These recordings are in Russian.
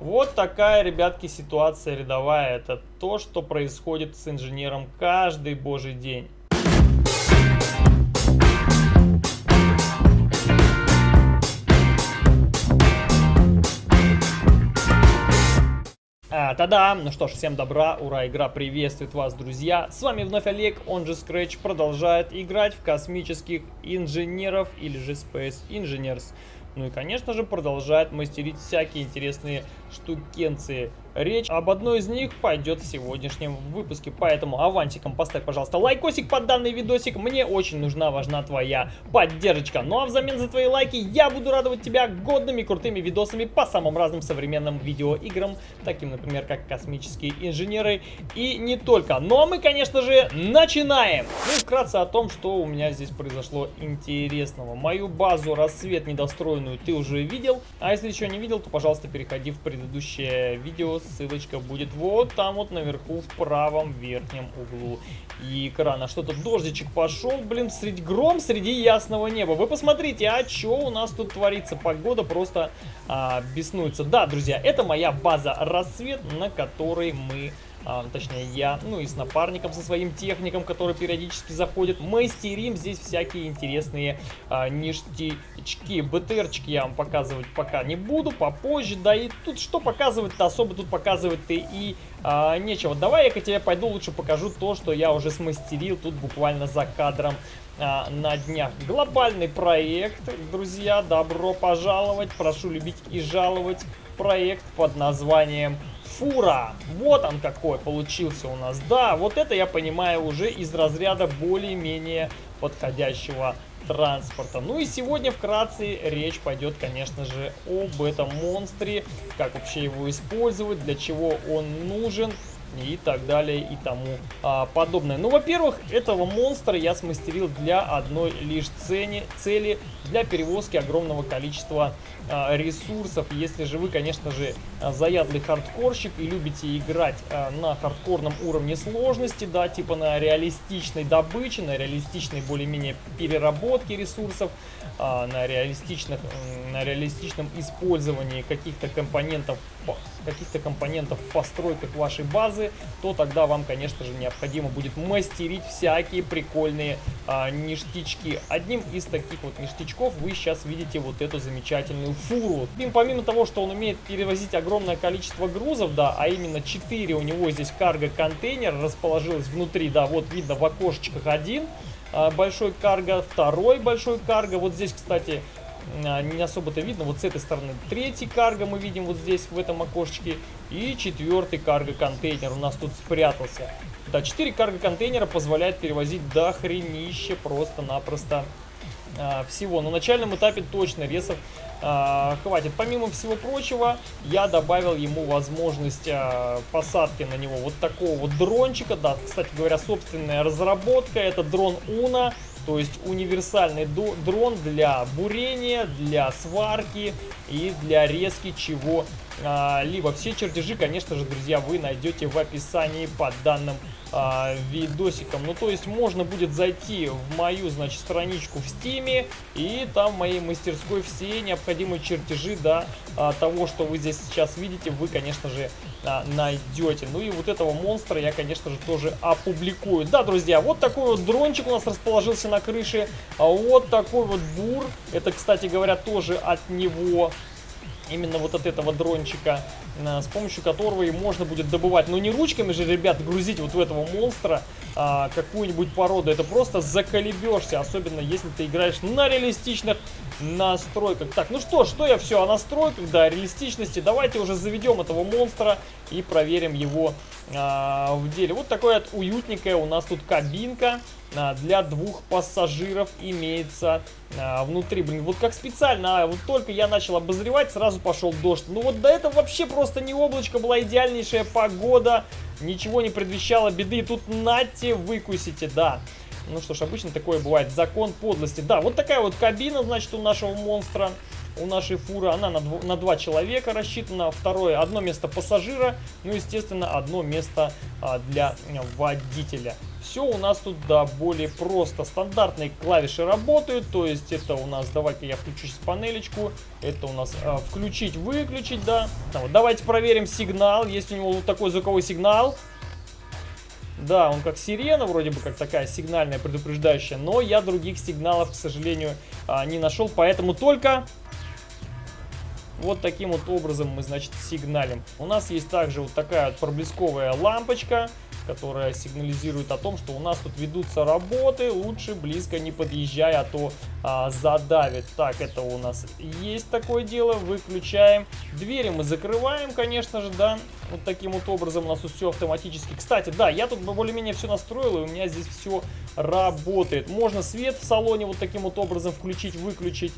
Вот такая, ребятки, ситуация рядовая. Это то, что происходит с инженером каждый божий день. А, Та-да! Ну что ж, всем добра, ура, игра приветствует вас, друзья! С вами вновь Олег, он же Scratch, продолжает играть в космических инженеров или же Space Engineers. Ну и, конечно же, продолжает мастерить всякие интересные штукенции. Речь об одной из них пойдет в сегодняшнем выпуске, поэтому авансиком поставь, пожалуйста, лайкосик под данный видосик. Мне очень нужна, важна твоя поддержка. Ну а взамен за твои лайки я буду радовать тебя годными крутыми видосами по самым разным современным видеоиграм, таким, например, как «Космические инженеры» и не только. Но мы, конечно же, начинаем! Ну и вкратце о том, что у меня здесь произошло интересного. Мою базу «Рассвет» недостроенную ты уже видел, а если еще не видел, то, пожалуйста, переходи в предыдущее видео ссылочка будет вот там вот наверху в правом верхнем углу экрана. Что то дождичек пошел, блин, среди гром среди ясного неба. Вы посмотрите, а что у нас тут творится? Погода просто а, беснуется. Да, друзья, это моя база рассвет, на которой мы а, точнее я, ну и с напарником, со своим техником, который периодически заходит, мастерим здесь всякие интересные а, ништячки. БТРчики я вам показывать пока не буду, попозже, да и тут что показывать-то, особо тут показывать-то и а, нечего. Давай я тебе пойду лучше покажу то, что я уже смастерил тут буквально за кадром а, на днях. Глобальный проект, друзья, добро пожаловать, прошу любить и жаловать проект под названием фура. Вот он какой получился у нас. Да, вот это я понимаю уже из разряда более-менее подходящего транспорта. Ну и сегодня вкратце речь пойдет, конечно же, об этом монстре, как вообще его использовать, для чего он нужен и так далее и тому а, подобное. Ну, во-первых, этого монстра я смастерил для одной лишь цели, цели для перевозки огромного количества а, ресурсов. Если же вы, конечно же, заядлый хардкорщик и любите играть а, на хардкорном уровне сложности, да, типа на реалистичной добыче, на реалистичной более-менее переработке ресурсов, а, на, реалистичных, на реалистичном использовании каких-то компонентов каких-то компонентов в постройках вашей базы, то тогда вам, конечно же, необходимо будет мастерить всякие прикольные а, ништячки. Одним из таких вот ништячков вы сейчас видите вот эту замечательную фуру. И помимо того, что он умеет перевозить огромное количество грузов, да, а именно 4 у него здесь карго-контейнер расположилось внутри, да, вот видно в окошечках один, а, большой карго, второй большой карго. Вот здесь, кстати, не особо-то видно. Вот с этой стороны третий карго мы видим вот здесь, в этом окошечке. И четвертый карго-контейнер у нас тут спрятался. Да, 4 карго-контейнера позволяет перевозить до хренище просто-напросто а, всего. На начальном этапе точно ресов а, хватит. Помимо всего прочего, я добавил ему возможность а, посадки на него вот такого вот дрончика. Да, кстати говоря, собственная разработка. Это дрон Уна. То есть универсальный дрон для бурения, для сварки и для резки чего а, все чертежи, конечно же, друзья, вы найдете в описании под данным а, видосиком. Ну, то есть можно будет зайти в мою, значит, страничку в стиме и там в моей мастерской все необходимые чертежи, да, а, того, что вы здесь сейчас видите, вы, конечно же, а, найдете. Ну и вот этого монстра я, конечно же, тоже опубликую. Да, друзья, вот такой вот дрончик у нас расположился на крыше. А вот такой вот бур. Это, кстати говоря, тоже от него именно вот от этого дрончика, с помощью которого и можно будет добывать. Но не ручками же, ребят, грузить вот в этого монстра а, какую-нибудь породу. Это просто заколебешься, особенно если ты играешь на реалистичных настройках. Так, ну что, что я все о настройках, да, реалистичности. Давайте уже заведем этого монстра и проверим его а, в деле. Вот такая вот уютненькая у нас тут кабинка для двух пассажиров имеется а, внутри. Блин, вот как специально, а, вот только я начал обозревать, сразу пошел дождь. Ну вот до этого вообще просто не облачко, была идеальнейшая погода, ничего не предвещало беды. Тут нате выкусите, да. Ну что ж, обычно такое бывает. Закон подлости. Да, вот такая вот кабина, значит, у нашего монстра. У нашей фуры. Она на, дв на два человека рассчитана. Второе, одно место пассажира. Ну, естественно, одно место а, для водителя. Все у нас тут, да, более просто. Стандартные клавиши работают, то есть это у нас, давайте я включу сейчас панелечку, это у нас а, включить-выключить, да. Вот, давайте проверим сигнал, есть у него вот такой звуковой сигнал. Да, он как сирена, вроде бы как такая сигнальная, предупреждающая, но я других сигналов, к сожалению, а, не нашел, поэтому только вот таким вот образом мы, значит, сигналим. У нас есть также вот такая вот проблесковая лампочка, которая сигнализирует о том, что у нас тут ведутся работы, лучше близко не подъезжай, а то а, задавит. Так, это у нас есть такое дело, выключаем. Двери мы закрываем, конечно же, да, вот таким вот образом у нас тут все автоматически. Кстати, да, я тут более-менее все настроил, и у меня здесь все работает. Можно свет в салоне вот таким вот образом включить, выключить,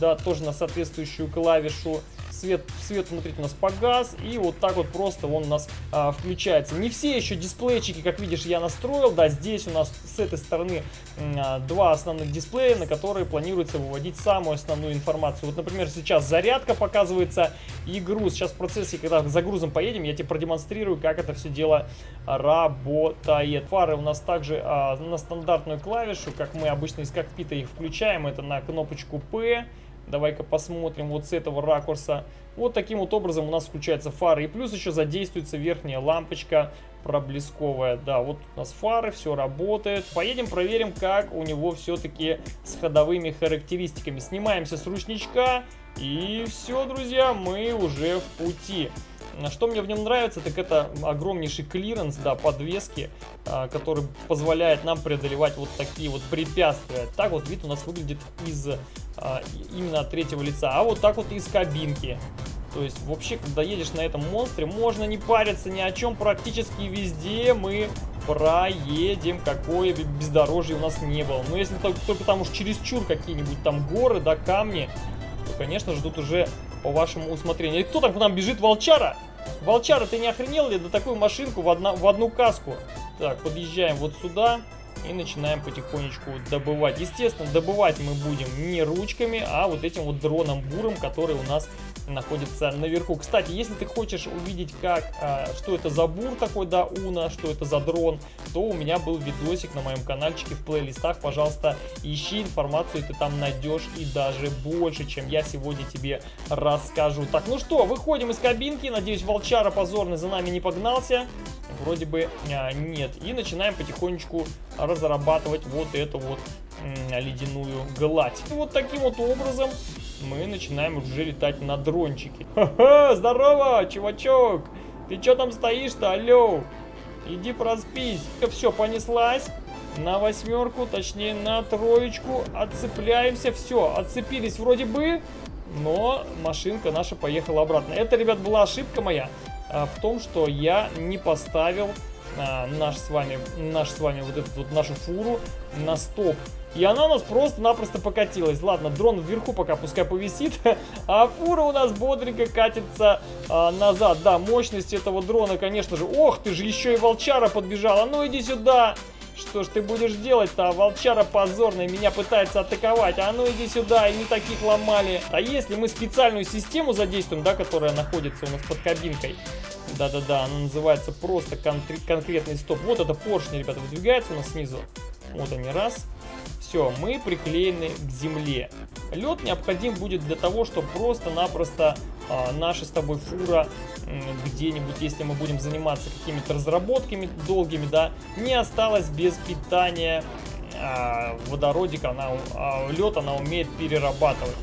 да, тоже на соответствующую клавишу свет, свет внутри у нас погас, и вот так вот просто он у нас а, включается. Не все еще дисплейчики, как видишь, я настроил, да, здесь у нас с этой стороны а, два основных дисплея, на которые планируется выводить самую основную информацию. Вот, например, сейчас зарядка показывается и груз. Сейчас в процессе, когда за грузом поедем, я тебе продемонстрирую, как это все дело работает. Фары у нас также а, на стандартную клавишу, как мы обычно из кокпита их включаем, это на кнопочку P. Давай-ка посмотрим вот с этого ракурса. Вот таким вот образом у нас включаются фары. И плюс еще задействуется верхняя лампочка проблесковая. Да, вот у нас фары, все работает. Поедем проверим, как у него все-таки с ходовыми характеристиками. Снимаемся с ручничка. И все, друзья, мы уже в пути. Что мне в нем нравится, так это огромнейший клиренс, да, подвески, а, который позволяет нам преодолевать вот такие вот препятствия. Так вот вид у нас выглядит из а, именно от третьего лица, а вот так вот из кабинки. То есть вообще, когда едешь на этом монстре, можно не париться ни о чем, практически везде мы проедем, какое бездорожье у нас не было. Но если только, только там уж чересчур какие-нибудь там горы, да, камни, то, конечно же, тут уже по вашему усмотрению. И кто там к нам бежит? Волчара? Волчара, ты не охренел ли на такую машинку в, одна, в одну каску? Так, подъезжаем вот сюда и начинаем потихонечку добывать. Естественно, добывать мы будем не ручками, а вот этим вот дроном буром, который у нас находится наверху. Кстати, если ты хочешь увидеть, как, а, что это за бур такой, да, Уна, что это за дрон, то у меня был видосик на моем каналчике в плейлистах. Пожалуйста, ищи информацию, ты там найдешь и даже больше, чем я сегодня тебе расскажу. Так, ну что, выходим из кабинки. Надеюсь, волчара позорный за нами не погнался. Вроде бы а, нет. И начинаем потихонечку разрабатывать вот эту вот ледяную гладь. И вот таким вот образом мы начинаем уже летать на дрончике. Ха-ха, здорово, чувачок! Ты что там стоишь-то, алло? Иди проспись. Все, понеслась. На восьмерку, точнее на троечку. Отцепляемся. Все, отцепились вроде бы. Но машинка наша поехала обратно. Это, ребят, была ошибка моя в том, что я не поставил а, наш с вами, наш с вами вот эту вот нашу фуру на стоп. И она у нас просто-напросто покатилась. Ладно, дрон вверху пока пускай повисит, а фура у нас бодренько катится а, назад. Да, мощность этого дрона, конечно же. Ох, ты же еще и волчара подбежала. Ну иди сюда. Что ж ты будешь делать-то? Волчара позорная меня пытается атаковать. А ну иди сюда, и не таких ломали. А если мы специальную систему задействуем, да, которая находится у нас под кабинкой, да-да-да, она называется просто кон конкретный стоп. Вот это поршни, ребята, выдвигается у нас снизу. Вот они, раз. Все, мы приклеены к земле. Лед необходим будет для того, чтобы просто-напросто а, наша с тобой фура где-нибудь, если мы будем заниматься какими-то разработками долгими, да, не осталась без питания а, водородик, она, а, лед она умеет перерабатывать.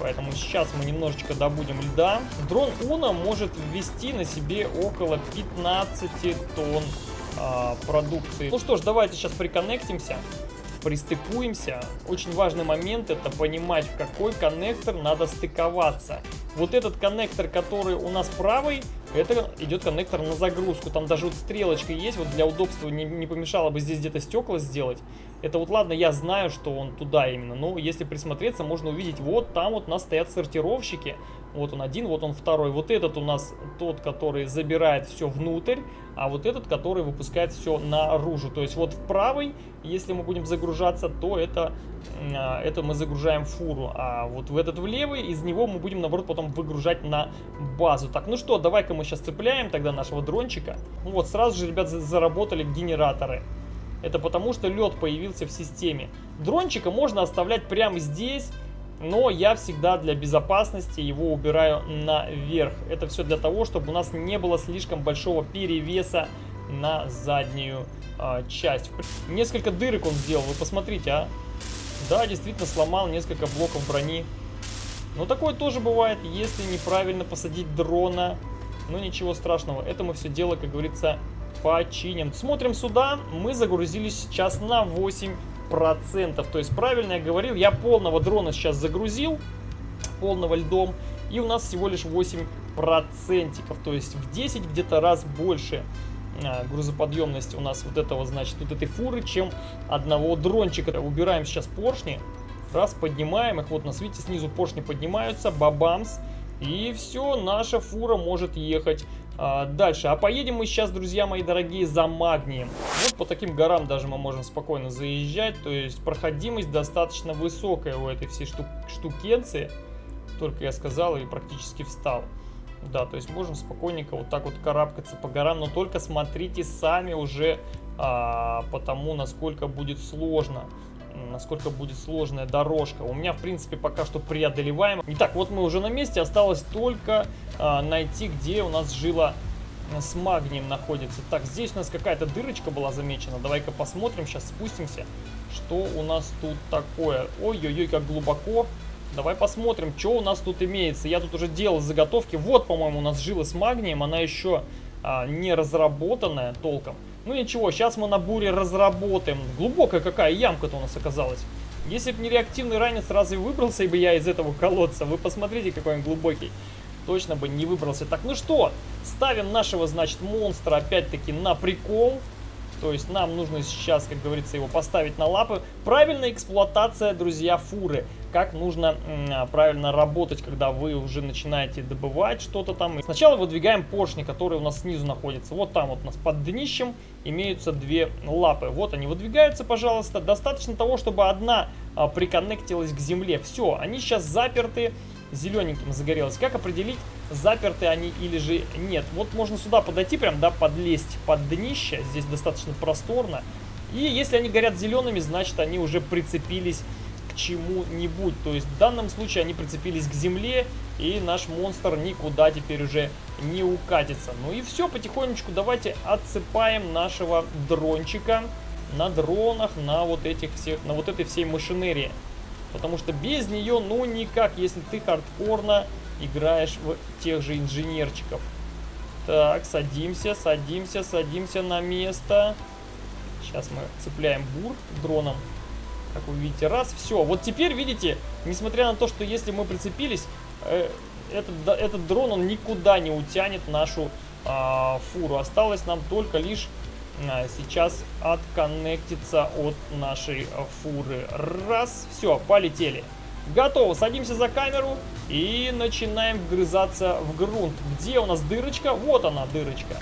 Поэтому сейчас мы немножечко добудем льда. Дрон Уна может ввести на себе около 15 тонн а, продукции. Ну что ж, давайте сейчас приконнектимся пристыкуемся. Очень важный момент это понимать, в какой коннектор надо стыковаться. Вот этот коннектор, который у нас правый, это идет коннектор на загрузку. Там даже вот стрелочка есть, вот для удобства не, не помешало бы здесь где-то стекла сделать. Это вот ладно, я знаю, что он туда именно, но если присмотреться, можно увидеть, вот там вот у нас стоят сортировщики, Вот он один, вот он второй. Вот этот у нас тот, который забирает все внутрь, а вот этот, который выпускает все наружу. То есть вот в правый, если мы будем загружаться, то это, а, это мы загружаем фуру. А вот в этот в левый, из него мы будем, наоборот, потом выгружать на базу. Так, ну что, давай-ка мы сейчас цепляем тогда нашего дрончика. Вот, сразу же, ребят, заработали генераторы. Это потому, что лед появился в системе. Дрончика можно оставлять прямо здесь но я всегда для безопасности его убираю наверх. Это все для того, чтобы у нас не было слишком большого перевеса на заднюю а, часть. Несколько дырок он сделал, вы посмотрите, а. Да, действительно сломал несколько блоков брони. Но такое тоже бывает, если неправильно посадить дрона. Но ничего страшного, это мы все дело, как говорится, починим. Смотрим сюда, мы загрузились сейчас на 8 процентов. То есть правильно я говорил, я полного дрона сейчас загрузил, полного льдом, и у нас всего лишь 8 процентиков, то есть в 10 где-то раз больше а, грузоподъемность у нас вот этого, значит, вот этой фуры, чем одного дрончика. Убираем сейчас поршни, раз, поднимаем их, вот на свете снизу поршни поднимаются, бабамс, и все, наша фура может ехать а, дальше. А поедем мы сейчас, друзья мои дорогие, за магнием. Вот по таким горам даже мы можем спокойно заезжать. То есть проходимость достаточно высокая у этой всей штук штукенции. Только я сказал и практически встал. Да, то есть можем спокойненько вот так вот карабкаться по горам. Но только смотрите сами уже а, по тому, насколько будет сложно насколько будет сложная дорожка. У меня, в принципе, пока что преодолеваем. Итак, вот мы уже на месте. Осталось только а, найти, где у нас жила с магнием находится. Так, здесь у нас какая-то дырочка была замечена. Давай-ка посмотрим, сейчас спустимся, что у нас тут такое. Ой-ой-ой, как глубоко. Давай посмотрим, что у нас тут имеется. Я тут уже делал заготовки. Вот, по-моему, у нас жила с магнием. Она еще а, не разработанная толком. Ну ничего, сейчас мы на буре разработаем. Глубокая какая ямка-то у нас оказалась. Если бы не реактивный ранец, разве выбрался бы я из этого колодца? Вы посмотрите, какой он глубокий. Точно бы не выбрался. Так, ну что, ставим нашего, значит, монстра опять-таки на прикол. То есть нам нужно сейчас, как говорится, его поставить на лапы. Правильная эксплуатация, друзья, фуры. Как нужно а, правильно работать, когда вы уже начинаете добывать что-то там. Сначала выдвигаем поршни, которые у нас снизу находятся. Вот там вот у нас под днищем имеются две лапы. Вот они выдвигаются, пожалуйста. Достаточно того, чтобы одна а, приконнектилась к земле. Все, они сейчас заперты зелененьким загорелось. Как определить, заперты они или же нет? Вот можно сюда подойти, прям, да, подлезть под днище. Здесь достаточно просторно. И если они горят зелеными, значит они уже прицепились чему-нибудь. То есть в данном случае они прицепились к земле, и наш монстр никуда теперь уже не укатится. Ну и все, потихонечку давайте отсыпаем нашего дрончика на дронах, на вот этих всех, на вот этой всей машинерии. Потому что без нее, ну никак, если ты хардкорно играешь в тех же инженерчиков. Так, садимся, садимся, садимся на место. Сейчас мы цепляем бур дроном. Как вы видите, раз, все. Вот теперь, видите, несмотря на то, что если мы прицепились, э, этот, этот дрон, он никуда не утянет нашу э, фуру. Осталось нам только лишь а, сейчас отконнектиться от нашей фуры. Раз, все, полетели. Готово, садимся за камеру и начинаем вгрызаться в грунт. Где у нас дырочка? Вот она, дырочка.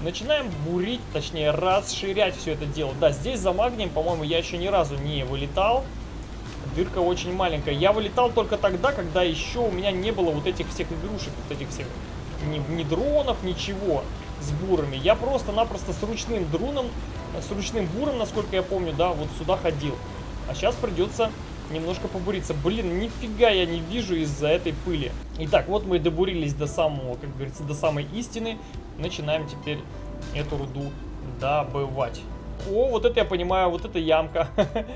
Начинаем бурить, точнее расширять все это дело. Да, здесь за магнием, по-моему, я еще ни разу не вылетал. Дырка очень маленькая. Я вылетал только тогда, когда еще у меня не было вот этих всех игрушек, вот этих всех ни, ни дронов, ничего с бурами. Я просто-напросто с ручным дроном, с ручным буром, насколько я помню, да, вот сюда ходил. А сейчас придется немножко побуриться. Блин, нифига я не вижу из-за этой пыли. Итак, вот мы добурились до самого, как говорится, до самой истины. Начинаем теперь эту руду добывать. О, вот это я понимаю, вот эта ямка.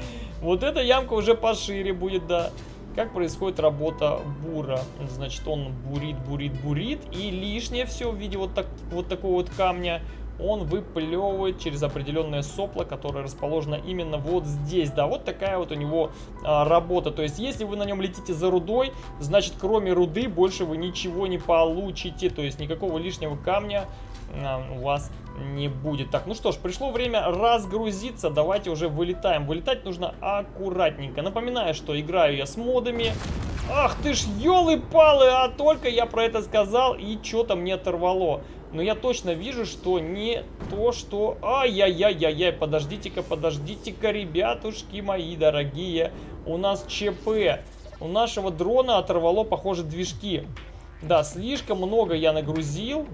Вот эта ямка уже пошире будет, да. Как происходит работа бура? Значит, он бурит, бурит, бурит, и лишнее все в виде вот, так, вот такого вот камня он выплевывает через определенное сопло, которое расположено именно вот здесь. Да, вот такая вот у него а, работа. То есть, если вы на нем летите за рудой, значит, кроме руды больше вы ничего не получите. То есть, никакого лишнего камня а, у вас не будет. Так, ну что ж, пришло время разгрузиться. Давайте уже вылетаем. Вылетать нужно аккуратненько. Напоминаю, что играю я с модами. Ах ты ж, елы-палы, а только я про это сказал, и что-то мне оторвало. Но я точно вижу, что не то, что... Ай-яй-яй-яй-яй, подождите-ка, подождите-ка, ребятушки мои дорогие. У нас ЧП. У нашего дрона оторвало, похоже, движки. Да, слишком много я нагрузил.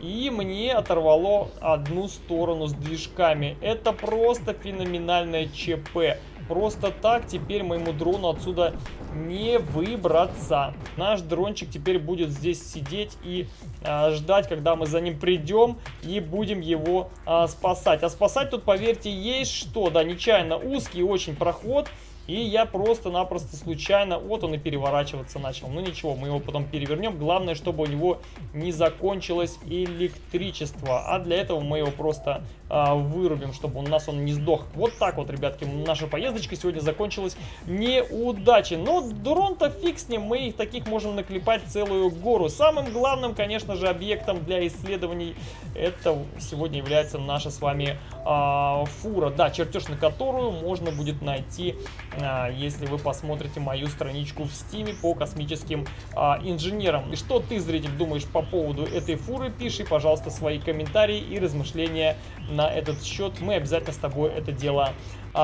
И мне оторвало одну сторону с движками. Это просто феноменальное ЧП. Просто так теперь моему дрону отсюда не выбраться. Наш дрончик теперь будет здесь сидеть и а, ждать, когда мы за ним придем и будем его а, спасать. А спасать тут, поверьте, есть что. Да, нечаянно узкий очень проход. И я просто-напросто случайно, вот он и переворачиваться начал. Ну ничего, мы его потом перевернем. Главное, чтобы у него не закончилось электричество. А для этого мы его просто а, вырубим, чтобы у нас он не сдох. Вот так вот, ребятки, наша поездочка сегодня закончилась неудачей. Но дрон-то фиг с ним, мы их таких можем наклепать целую гору. Самым главным, конечно же, объектом для исследований это сегодня является наша с вами а, фура. Да, чертеж на которую можно будет найти если вы посмотрите мою страничку в стиме по космическим а, инженерам. И что ты, зритель, думаешь по поводу этой фуры? Пиши, пожалуйста, свои комментарии и размышления на этот счет. Мы обязательно с тобой это дело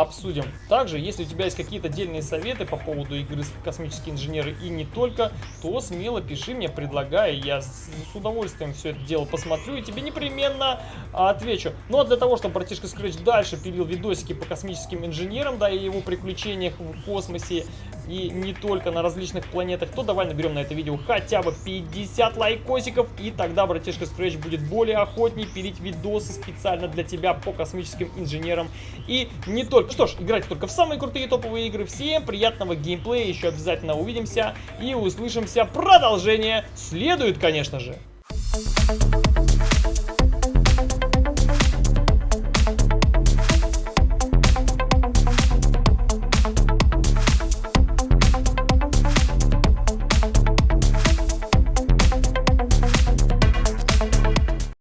обсудим. Также, если у тебя есть какие-то отдельные советы по поводу игры «Космические инженеры» и не только, то смело пиши мне, предлагай, я с, удовольствием все это дело посмотрю и тебе непременно отвечу. Ну а для того, чтобы братишка Scratch дальше пилил видосики по космическим инженерам, да, и его приключениях в космосе, и не только на различных планетах, то давай наберем на это видео хотя бы 50 лайкосиков, и тогда братишка Scratch будет более охотней пилить видосы специально для тебя по космическим инженерам и не только. Что ж, играйте только в самые крутые топовые игры. Всем приятного геймплея, еще обязательно увидимся и услышимся. Продолжение следует, конечно же. Thank you.